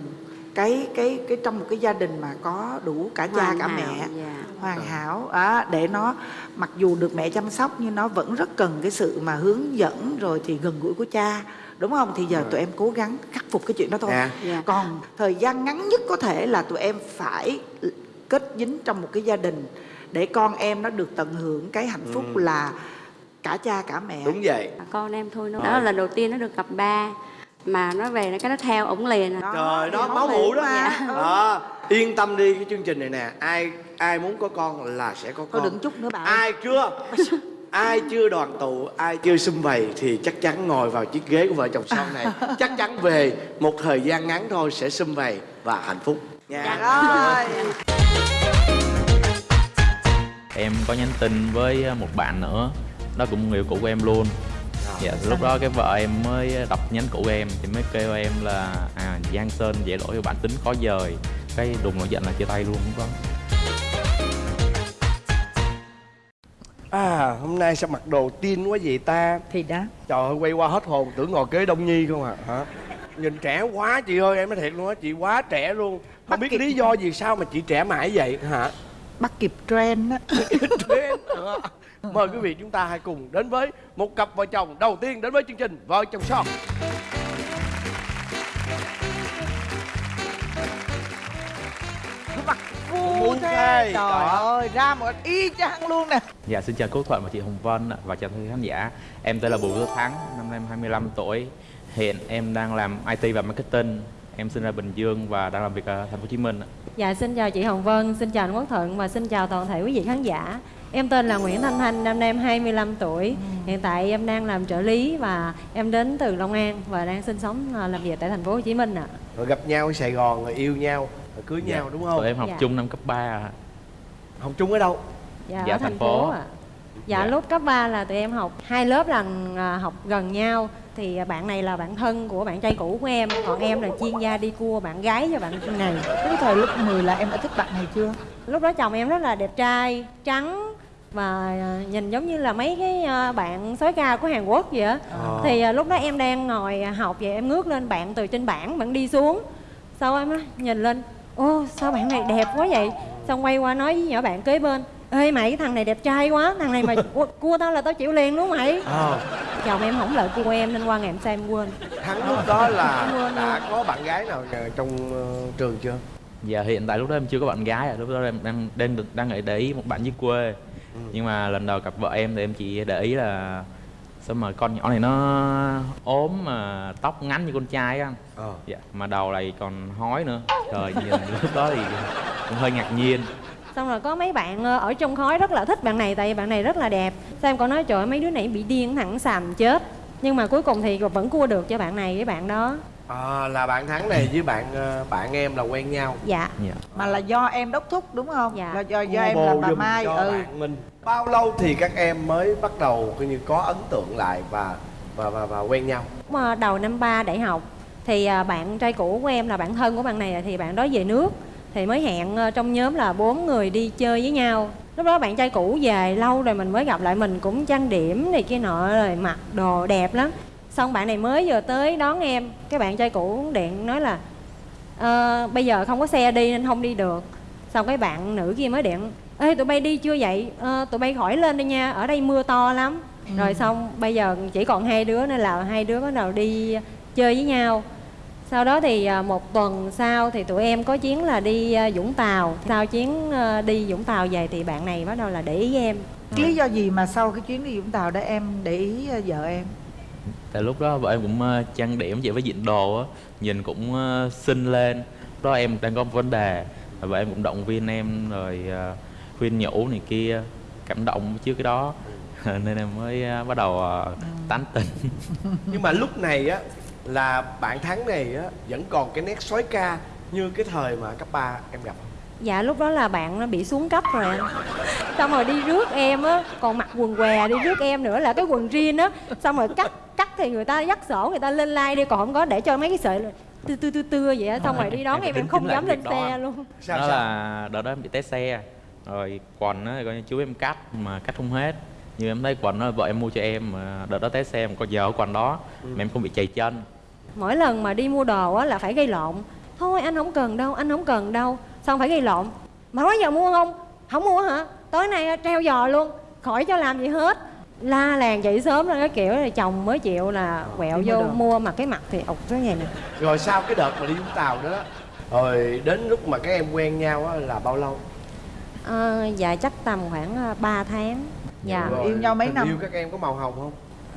cái cái cái trong một cái gia đình mà có đủ cả cha Hoàn cả hảo, mẹ dạ. hoàn hảo á, để nó mặc dù được mẹ chăm sóc nhưng nó vẫn rất cần cái sự mà hướng dẫn rồi thì gần gũi của cha đúng không? Thì giờ tụi em cố gắng khắc phục cái chuyện đó thôi. Dạ. Dạ. còn thời gian ngắn nhất có thể là tụi em phải kết dính trong một cái gia đình để con em nó được tận hưởng cái hạnh phúc là cả cha cả mẹ. Đúng vậy. Con em thôi nó đó là lần đầu tiên nó được gặp ba mà nó về nó cái nó theo ổng liền à. trời đó máu mủ đó. Ừ. Đó, yên tâm đi cái chương trình này nè. Ai ai muốn có con là sẽ có thôi con. đừng chút nữa bà ơi. ai chưa? Ai chưa đoàn tụ ai chưa xum vầy thì chắc chắn ngồi vào chiếc ghế của vợ chồng son này. <laughs> Chắc chắn về một thời gian ngắn thôi sẽ xum vầy và hạnh phúc. Nha. Rồi. Em có nhắn tin với một bạn nữa. Đó cũng người yêu cũ của em luôn dạ lúc đó cái vợ em mới đọc nhắn cũ của em thì mới kêu em là à giang sơn dễ lỗi bản tính khó dời. Cái đùng nổi giận là chia tay luôn lúc đó à hôm nay sao mặc đồ tin quá vậy ta. Thì đó. Trời ơi quay qua hết hồn tưởng ngồi kế đông nhi không à? Hả? Nhìn trẻ quá chị ơi em nói thiệt luôn á chị quá trẻ luôn. Không biết lý do gì sao mà chị trẻ mãi vậy hả? Bắt kịp trend á. Trend. Mời quý vị chúng ta hãy cùng đến với một cặp vợ chồng đầu tiên đến với chương trình vợ chồng son mặt thê, thế trời ơi ra một y chang luôn nè Dạ xin chào Quốc Thuận và chị Hồng Vân ạ, và chào quý khán giả. Em tên là Bùi Quốc Thắng, năm nay em 25 tuổi. Hiện em đang làm IT và marketing. Em sinh ra Bình Dương và đang làm việc ở thành phố Hồ Chí Minh. ạ. Dạ xin chào chị Hồng Vân, xin chào anh Quốc Thuận và xin chào toàn thể quý vị khán giả. Em tên là Nguyễn Thanh Thanh, năm nay em 25 tuổi. Hiện tại em đang làm trợ lý và em đến từ Long An và đang sinh sống à, làm việc tại thành phố Hồ Chí Minh ạ. rồi gặp nhau ở sài gòn rồi yêu nhau rồi cưới nhau đúng không Tụi em học Dạ. chung năm cấp 3 ạ. học chung ở đâu Dạ, Dạ, ở thành thành phố phố. ạ. Dạ, Dạ. lúc cấp 3 là tụi em học hai lớp là à, học gần nhau thì à, bạn này là bạn thân của bạn trai cũ của em còn em là chuyên gia đi cua bạn gái cho bạn này cái thời lúc 10 là em đã thích bạn này chưa lúc đó chồng em rất là đẹp trai trắng và à, nhìn giống như là mấy cái à, bạn soái ca của Hàn Quốc vậy á Ờ. thì à, lúc đó em đang ngồi à, học vậy em ngước lên bạn từ trên bảng bạn đi xuống sau em nói, nhìn lên ô sao bạn này đẹp quá vậy xong quay qua nói với nhỏ bạn kế bên ê mày cái thằng này đẹp trai quá thằng này mà <laughs> cua, tao là tao chịu liền đúng không mày Ờ, chồng em không lợi cua em nên qua ngày em xem em quên thắng lúc đó là Quên đã luôn. có bạn gái nào trong ờ, trường chưa Dạ hiện tại lúc đó em chưa có bạn gái ạ. Lúc đó em đang đang đang ở để ý một bạn dưới quê. Nhưng mà lần đầu gặp vợ em thì em chỉ để ý là sao mà con nhỏ này nó ốm mà tóc ngắn như con trai á anh. ờ Dạ, mà đầu này còn hói nữa. Trời nhìn <laughs> lúc đó thì cũng hơi ngạc nhiên. xong rồi có mấy bạn ờ, ở trong khói rất là thích bạn này tại vì bạn này rất là đẹp sao em còn nói trời ơi, mấy đứa này bị điên thẳng xàm chết nhưng mà cuối cùng thì vẫn cua được cho bạn này với bạn đó à, là bạn thắng này với bạn ờ, bạn em là quen nhau. Dạ. Dạ. mà là do em đốc thúc đúng không? Dạ. là do do em là bà mai cho ừ. bạn mình. Bao lâu thì các em mới bắt đầu coi như có ấn tượng lại và và và, và quen nhau? Mà đầu năm ba đại học thì bạn trai cũ của em là bạn thân của bạn này thì bạn đó về nước. Thì mới hẹn ờ, trong nhóm là bốn người đi chơi với nhau. Lúc đó bạn trai cũ về lâu rồi mình mới gặp lại mình cũng trang điểm này kia nọ rồi mặc đồ đẹp lắm xong bạn này mới vừa tới đón em cái bạn trai cũ điện nói là "Ờ, bây giờ không có xe đi nên không đi được. Xong cái bạn nữ kia mới điện ê tụi bay đi chưa vậy? Ờ, tụi bay khỏi lên đi nha ở đây mưa to lắm. Rồi xong bây giờ chỉ còn hai đứa nên là hai đứa bắt đầu đi chơi với nhau. Sau đó thì à, một tuần sau thì tụi em có chuyến là đi à, Vũng Tàu. Sau chuyến à, đi Vũng Tàu về thì bạn này bắt đầu là để ý em. Lý do gì mà sau cái chuyến đi Vũng Tàu đó em để ý ờ, vợ em Tại lúc đó vợ em cũng ờ, trang điểm vậy với diện đồ á, nhìn cũng ờ, xinh lên. Lúc đó em đang có một vấn đề, và vợ em cũng động viên em rồi ờ, khuyên nhủ này kia, cảm động trước cái đó. <laughs> Nên em mới bắt đầu ờ, tán tỉnh. <laughs> nhưng mà lúc này á là bạn thắng này á vẫn còn cái nét sói ca như cái thời mà cấp 3 em gặp không? dạ lúc đó là bạn nó bị xuống cấp rồi xong rồi đi rước em á còn mặc quần què đi rước em nữa là cái quần jean á xong rồi cắt thì người ta dắt sổ người ta lên like đi còn không có để cho mấy cái sợi tư tư tư tư vậy á. Xong rồi. đi đón Em em không dám lên xe luôn. Sao đó sao? là đợt đó em bị té xe, rồi quần á coi như chú em cắt mà cắt không hết. Nhưng em thấy quần đó vợ em mua cho em mà đợt đó té xe mà còn giờ ở quần đó mà em không bị chày chân. mỗi lần mà đi mua đồ á là phải gây lộn. Thôi anh không cần đâu anh không cần đâu. Xong phải gây lộn. Mà nói giờ mua không? Không mua hả? Tối nay treo giò luôn. Khỏi cho làm gì hết la làng dậy sớm là cái kiểu là chồng mới chịu là quẹo đi mua vô đồ. mua mà cái mặt thì ục cái này nè. Rồi sau cái đợt mà đi Vũng Tàu đó rồi đến lúc mà các em quen nhau á là bao lâu? Ờ, dạ chắc tầm khoảng 3 tháng. Dạ. Rồi yêu nhau mấy năm? yêu các em có màu hồng không?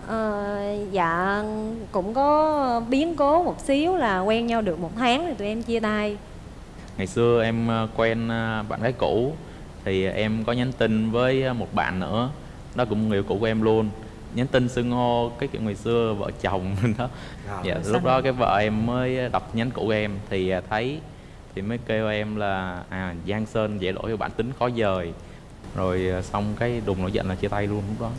Ờ, dạ cũng có biến cố một xíu là quen nhau được một tháng thì tụi em chia tay. Ngày xưa em ờ, quen ờ, bạn gái cũ thì em có nhắn tin với ờ, một bạn nữa, đó cũng người cũ của em luôn. Nhắn tin xưng hô cái kiểu ngày xưa vợ chồng <laughs> đó. Rồi, Dạ, lúc đó cái vợ em mới đọc nhắn của em thì ờ, thấy thì mới kêu em là à Giang Sơn dễ lỗi bản tính khó dời. Rồi ờ, xong cái đùng nổi giận là chia tay luôn lúc đó.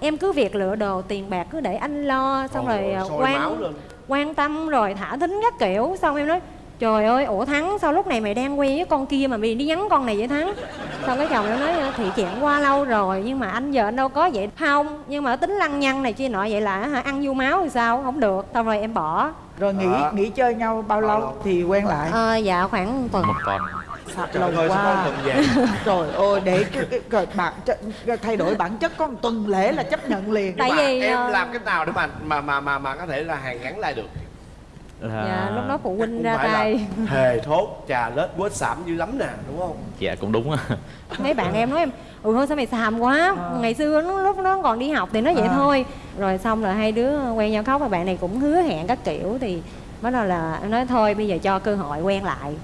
em cứ việc lựa đồ tiền bạc cứ để anh lo xong Ồ, rồi à, sôi máu quan quan tâm rồi thả thính các kiểu xong em nói trời ơi ủa thắng sao lúc này mày đang quen với con kia mà mày đi nhắn con này vậy thắng? Xong cái chồng em nói thì chuyện qua lâu rồi nhưng mà anh giờ anh đâu có vậy. Không nhưng mà tính lăng nhăng này kia nọ vậy là hả ăn vô máu thì sao? Không được xong rồi em bỏ. Rồi nghỉ Đó. nghỉ chơi nhau bao lâu, lâu? thì quen lại? Ờ, dạ khoảng một tuần. Một tuần. Lâu ơi, quá. <laughs> trời ơi để cái, cái, cái bản chất thay đổi bản chất có một tuần lễ là chấp nhận liền. Tại vì, em ờ, làm cái nào để mà mà mà mà mà có thể là hàn gắn lại được là dạ lúc đó phụ huynh ra tay. thề thốt trà lết quết sảm dữ lắm nè đúng không? Dạ cũng đúng á. Mấy bạn em nói em ui thôi sao mày xàm quá? Ngày xưa nó lúc nó còn đi học thì nó vậy À. thôi. Rồi xong rồi hai đứa quen nhau khóc và bạn này cũng hứa hẹn các kiểu thì bắt đầu là em nói thôi bây giờ cho cơ hội quen lại.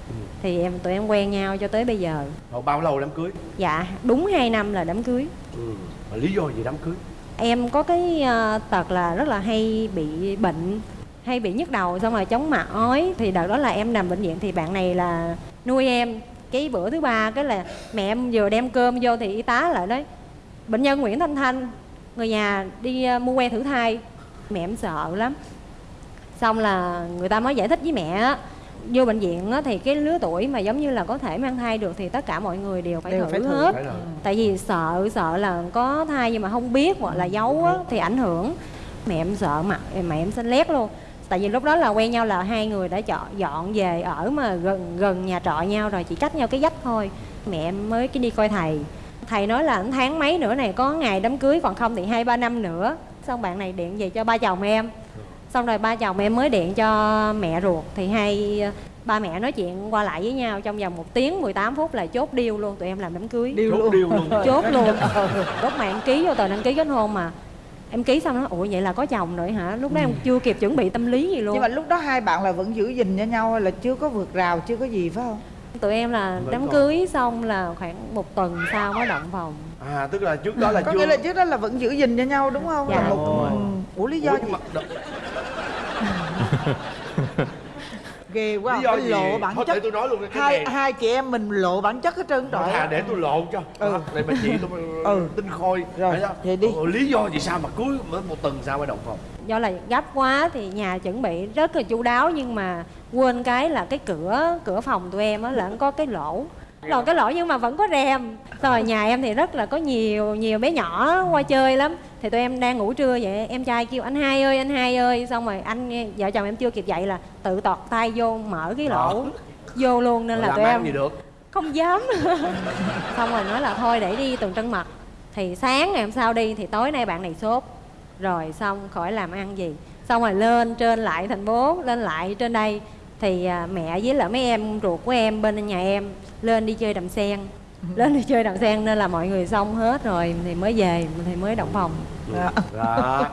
Thì em tụi em quen nhau cho tới bây giờ. Rồi bao lâu đám cưới? Dạ đúng 2 năm là đám cưới. Ừ. Mà lý do gì đám cưới? Em có cái ờ, tật là rất là hay bị bệnh hay bị nhức đầu xong rồi chóng mặt ói thì đợt đó là em nằm bệnh viện thì bạn này là nuôi em. Cái bữa thứ ba cái là mẹ em vừa đem cơm vô thì y tá lại nói bệnh nhân Nguyễn Thanh Thanh người nhà đi ờ, mua que thử thai. Mẹ em sợ lắm. Xong là người ta mới giải thích với mẹ á, vô bệnh viện á, thì cái lứa tuổi mà giống như là có thể mang thai được thì tất cả mọi người đều phải Đều thử phải thử. hết. phải tại vì sợ sợ là có thai nhưng mà không biết hoặc là giấu á, thì ảnh hưởng. Mẹ em sợ mặt mẹ em xanh lét luôn tại vì lúc đó là quen nhau là hai người đã chọn dọn về ở mà gần gần nhà trọ nhau rồi chỉ cách nhau cái dách thôi. Mẹ em mới cái đi coi thầy. Thầy nói là tháng mấy nữa này có ngày đám cưới còn không thì hai ba năm nữa. Xong bạn này điện về cho ba chồng em. Xong rồi ba chồng em mới điện cho mẹ ruột. Thì hai ba mẹ nói chuyện qua lại với nhau trong vòng một tiếng 18 phút là chốt deal luôn tụi em làm đám cưới. Điêu Chốt luôn deal luôn. chốt luôn. <laughs> Lúc mà em ký vô tờ đăng ký kết hôn mà em ký xong nó ủa vậy là có chồng rồi hả? Lúc đó em chưa kịp chuẩn bị tâm lý gì luôn. Nhưng mà lúc đó hai bạn là vẫn giữ gìn cho nhau là chưa có vượt rào chưa có gì phải không? Tụi em là Vẫn đám còn. cưới xong là khoảng một tuần sau mới động phòng. À tức là trước đó là có chưa nghĩa là trước đó là vẫn giữ gìn cho nhau đúng không? Dạ. là một ừ. ủa lý do Ủa, gì? nhưng mà <laughs> ghê quá lý do phải gì lộ bản thôi để chất tôi nói luôn cái hai này hai chị em mình lộ bản chất hết trơn trọi thà để tôi lộ cho Ừ. ừ. để bà chị tôi <laughs> Ừ. tinh khôi Rồi, vậy đi. Ủa, lý do gì sao mà cuối mới một tuần sau mới động phòng do là gấp quá thì nhà chuẩn bị rất là chu đáo nhưng mà quên cái là cái cửa cửa phòng tụi em á là nó có cái lỗ rồi cái lỗ nhưng mà vẫn có rèm. Rồi nhà em thì rất là có nhiều nhiều bé nhỏ qua chơi lắm. Thì tụi em đang ngủ trưa vậy em trai kêu anh hai ơi anh hai ơi. Xong rồi anh vợ chồng em chưa kịp dậy là tự tọt tay vô mở cái lỗ. Vô luôn nên là tụi em gì được? không dám. <laughs> Xong rồi nói là thôi để đi tuần trăng mật. Thì sáng ngày hôm sau đi thì tối nay bạn này sốt. Rồi xong khỏi làm ăn gì. Xong rồi lên trên lại thành phố lên lại trên đây thì à, mẹ với lại mấy em ruột của em bên nhà em lên đi chơi đầm sen. Lên đi chơi đầm sen nên là mọi người xong hết rồi thì mới về thì mới động phòng. Dạ. đó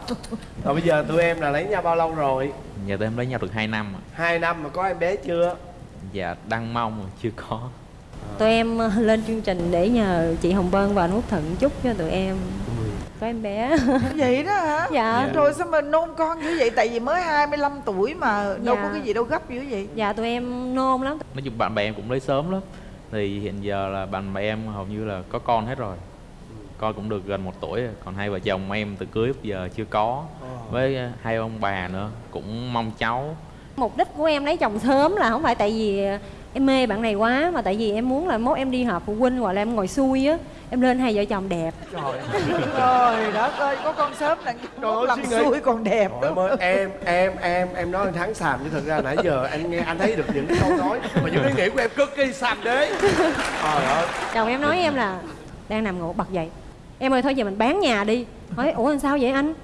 rồi bây giờ tụi em là lấy nhau bao lâu rồi? Giờ tụi em lấy nhau được 2 năm hai năm mà có em bé chưa? Dạ đang mong mà chưa có. Tụi em lên chương trình để nhờ chị Hồng Vân và anh Út Thận chúc cho tụi em có em bé. Vậy đó hả? Dạ. rồi sao mà nôn con dữ vậy? Tại vì mới 25 tuổi mà đâu Dạ. có cái gì đâu gấp dữ vậy. Dạ tụi em nôn lắm. Nói chung bạn bè em cũng lấy sớm lắm. Thì hiện giờ là bạn bè em hầu như là có con hết rồi. Con cũng được gần một tuổi rồi. Còn hai vợ chồng em từ cưới giờ chưa có. Với ờ, hai ông bà nữa cũng mong cháu. Mục đích của em lấy chồng sớm là không phải tại vì em mê bạn này quá mà tại vì em muốn là mốt em đi họp phụ huynh hoặc là em ngồi xuôi á em lên hai vợ chồng đẹp. Trời <laughs> đất ơi có con sớm là Trời ơi, làm xui còn đẹp Trời ơi, em em em em nói thắng xàm chứ thực ra nãy giờ anh nghe anh thấy được những cái câu nói mà những ý nghĩ của em cực kỳ xàm đế. Trời ơi. Chồng em nói em là đang nằm ngủ bật dậy. Em ơi thôi giờ mình bán nhà đi. Hỏi ủa làm sao vậy anh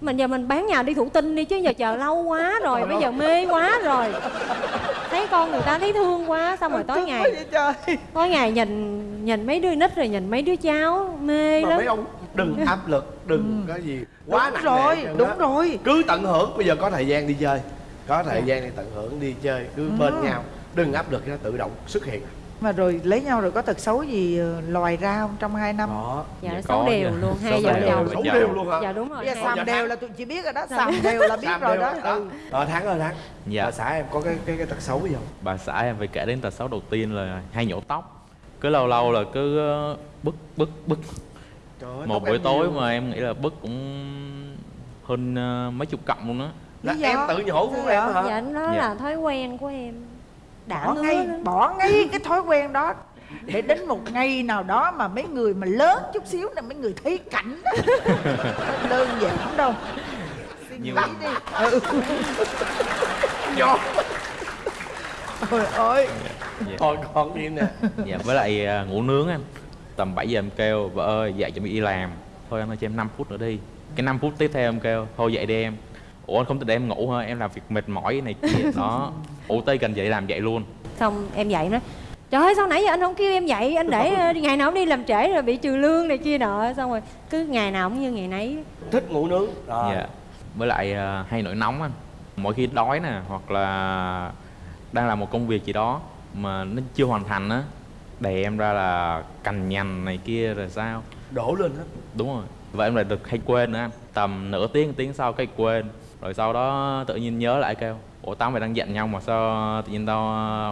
mình giờ mình bán nhà đi thụ tinh đi chứ giờ chờ lâu quá rồi bây giờ mê quá rồi. Thấy con người ta thấy thương quá xong rồi tối ngày tối ngày nhìn nhìn mấy đứa nít rồi nhìn mấy đứa cháu mê mà lắm. mấy ông đừng áp lực đừng cái gì. Quá đúng nặng rồi nề đúng á. rồi. Cứ tận hưởng bây giờ có thời gian đi chơi. Có thời gian đi tận hưởng đi chơi cứ bên nhau. Đừng áp lực nó tự động xuất hiện mà rồi lấy nhau rồi có tật xấu gì ờ, lòi ra không trong hai năm? Đó. Dạ Dạ, xấu có đều luôn Xấu hai vợ đều. chồng Dạ. đều. luôn hả? Dạ đúng rồi. Bây giờ dạ, đều là tụi chị biết rồi đó xàm đều là biết rồi đó. đó. Ừ. ờ thắng ơi thắng. Dạ. bà xã em có cái cái cái tật xấu gì không? Bà xã em phải kể đến tật xấu đầu tiên là hay nhổ tóc. Cứ lâu lâu là cứ ờ, bứt bứt bứt. Trời ơi, Một buổi tối nhiều. mà em nghĩ là bứt cũng hơn ờ, mấy chục cọng luôn á. Là em tự nhổ của em vậy? hả? Dạ nó Dạ. là thói quen của em đã bỏ ngay lắm. bỏ ngay cái thói quen đó. Để đến một ngày nào đó mà mấy người mà lớn chút xíu là mấy người thấy cảnh đó. Không <laughs> đơn giản đâu. Suy nghĩ đi. <laughs> Ừ. nhột Trời ơi. Dạ. Thôi còn gì nè. Dạ với lại à, ngủ nướng anh. Tầm 7 giờ em kêu vợ ơi dậy chuẩn bị đi làm. Thôi anh ơi cho em 5 phút nữa đi. Cái 5 phút tiếp theo em kêu thôi dậy đi em ủa anh không để em ngủ hả? Em làm việc mệt mỏi này kia. <laughs> Đó. Ủ tây cần dậy làm dậy luôn. Xong em dậy nó trời ơi sao nãy giờ anh không kêu em dậy? Anh để ờ, ngày nào cũng đi làm trễ rồi bị trừ lương này kia nọ. Xong rồi cứ ngày nào cũng như ngày nấy. Thích ngủ nướng. Rồi. Dạ. Với lại à, hay nổi nóng anh. Mỗi khi đói nè hoặc là đang làm một công việc gì đó mà nó chưa hoàn thành á đè em ra là cằn nhằn này kia rồi sao? Đổ lên hết. Đúng rồi. Và em lại được hay quên nữa anh. Tầm nửa tiếng tiếng sau cái quên rồi sau đó tự nhiên nhớ lại kêu ủa tao mày đang giận nhau mà sao tự nhiên tao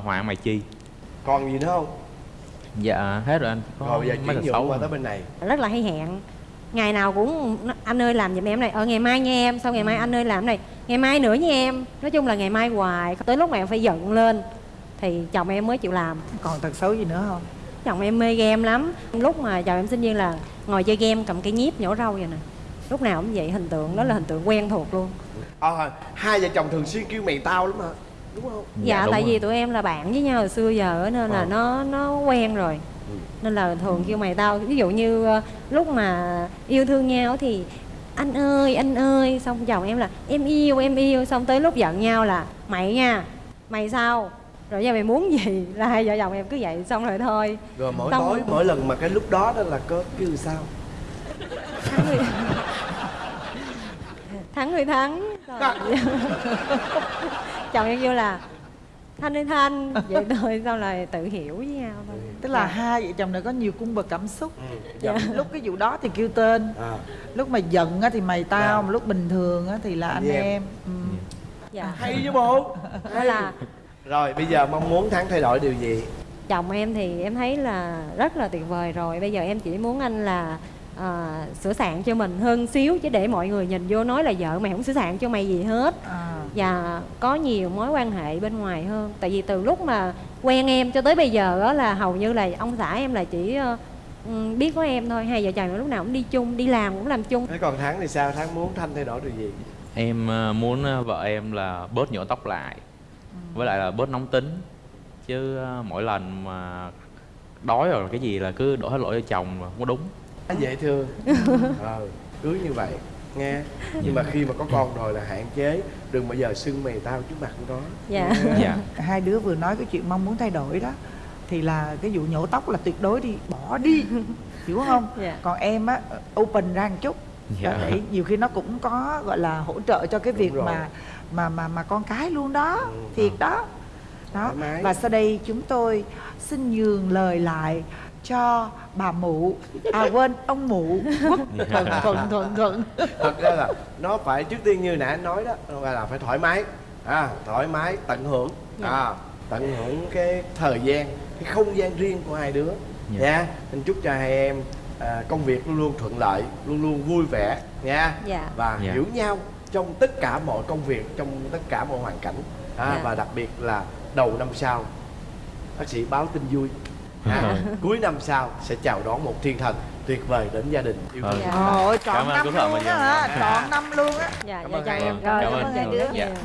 hòa mày chi? Còn gì nữa không? Dạ hết rồi anh. Có Rồi bây giờ chuyển nhượng qua à. tới bên này. Rất là hay hẹn. Ngày nào cũng anh ơi làm giùm em này. Ờ ngày mai nha em. Sau ngày mai anh ơi làm này. Ngày mai nữa nha em. Nói chung là ngày mai hoài. Tới lúc mà em phải giận lên thì chồng em mới chịu làm. Còn tật xấu gì nữa không? Chồng em mê game lắm. Lúc mà chồng em sinh viên là ngồi chơi game cầm cây nhíp nhổ râu vậy nè lúc nào cũng vậy hình tượng đó là hình tượng quen thuộc luôn. Ờ, hai vợ chồng thường xuyên kêu mày tao lắm hả? Đúng không? Dạ, đúng tại rồi. vì tụi em là bạn với nhau hồi xưa giờ á, nên là Ờ. nó nó quen rồi. Nên là thường kêu mày tao ví dụ như ờ, lúc mà yêu thương nhau thì anh ơi anh ơi. Xong chồng em là em yêu em yêu. Xong tới lúc giận nhau là mày nha mày sao? Rồi giờ mày muốn gì <laughs> là hai vợ chồng em cứ vậy xong rồi thôi. Rồi mỗi Xong tối mỗi lần mà cái lúc đó đó là có kêu sao thắng người thắng. Rồi. <laughs> chồng em kêu là thanh ơi thanh. Vậy <laughs> thôi xong là tự hiểu với nhau thôi. Tức là hai vợ chồng này có nhiều cung bậc cảm xúc. Dạ. lúc cái vụ đó thì kêu tên. À, lúc mà giận á thì mày tao Dạ. mà lúc bình thường á thì là anh em. em. Ừ. dạ. Hay chứ bộ. Đó là Rồi bây giờ mong muốn Thắng thay đổi điều gì? Chồng em thì em thấy là rất là tuyệt vời rồi. Bây giờ em chỉ muốn anh là à, sửa soạn cho mình hơn xíu chứ để mọi người nhìn vô nói là vợ mày không sửa soạn cho mày gì hết. À. và có nhiều mối quan hệ bên ngoài hơn. Tại vì từ lúc mà quen em cho tới bây giờ đó là hầu như là ông xã em là chỉ ờ, ừm, biết có em thôi. Hai vợ chồng lúc nào cũng đi chung đi làm cũng làm chung. Thế còn Thắng thì sao? Thắng muốn Thanh thay đổi điều gì? Em à, muốn à, vợ em là bớt nhổ tóc lại với lại là bớt nóng tính. Chứ mỗi lần mà đói rồi cái gì là cứ đổ hết lỗi cho chồng mà không có đúng dễ thương <laughs> ờ, Cưới như vậy nghe Nhưng mà khi mà có con rồi là hạn chế Đừng bao giờ xưng mày tao trước mặt của nó Dạ. Dạ hai đứa vừa nói cái chuyện mong muốn thay đổi đó thì là cái vụ nhổ tóc là tuyệt đối đi bỏ đi hiểu không Dạ. còn em á open ra một chút Dạ. Đó, để nhiều khi nó cũng có gọi là hỗ trợ cho cái Đúng việc rồi. mà mà mà mà con cái luôn đó Ừ. thiệt đó đó mái. và sau đây chúng tôi xin nhường lời lại cho bà mụ. À quên ông mụ. Quốc <laughs> thuận thuận thuận thuận. Thật ra là nó phải trước tiên như nãy anh nói đó là phải thoải mái. À, Thoải mái tận hưởng. À, Tận hưởng cái thời gian Cái không gian riêng của hai đứa. Dạ. nha Anh chúc cho hai em à, công việc luôn luôn thuận lợi Luôn luôn vui vẻ nha. Dạ. Và Dạ. hiểu nhau trong tất cả mọi công việc Trong tất cả mọi hoàn cảnh. À, Dạ. Và đặc biệt là đầu năm sau Bác sĩ báo tin vui à, cuối năm sau sẽ chào đón một thiên thần tuyệt vời đến gia đình yêu thương. Dạ. Ôi, trọn năm luôn á, trọn năm luôn á. Dạ, dạ, dạ, dạ, dạ, dạ dạ. dạ, dạ, dạ, dạ, dạ, dạ, dạ, dạ, dạ, dạ, dạ, dạ, dạ, dạ, dạ.